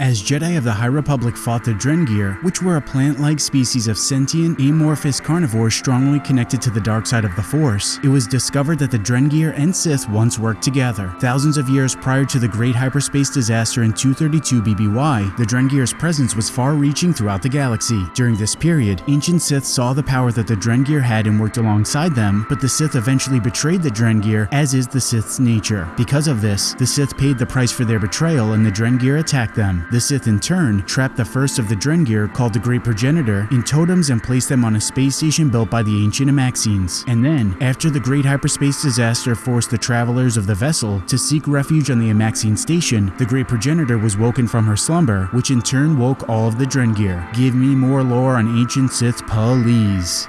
As Jedi of the High Republic fought the Drengir, which were a plant-like species of sentient, amorphous carnivores strongly connected to the dark side of the Force, it was discovered that the Drengir and Sith once worked together. Thousands of years prior to the Great Hyperspace Disaster in 232 BBY, the Drengir's presence was far-reaching throughout the galaxy. During this period, ancient Sith saw the power that the Drengir had and worked alongside them, but the Sith eventually betrayed the Drengir, as is the Sith's nature. Because of this, the Sith paid the price for their betrayal and the Drengir attacked them. The Sith in turn trapped the first of the Drengir, called the Great Progenitor, in totems and placed them on a space station built by the ancient Amaxines. And then, after the Great Hyperspace Disaster forced the travelers of the vessel to seek refuge on the Amaxine station, the Great Progenitor was woken from her slumber, which in turn woke all of the Drengir. Give me more lore on ancient Sith, please.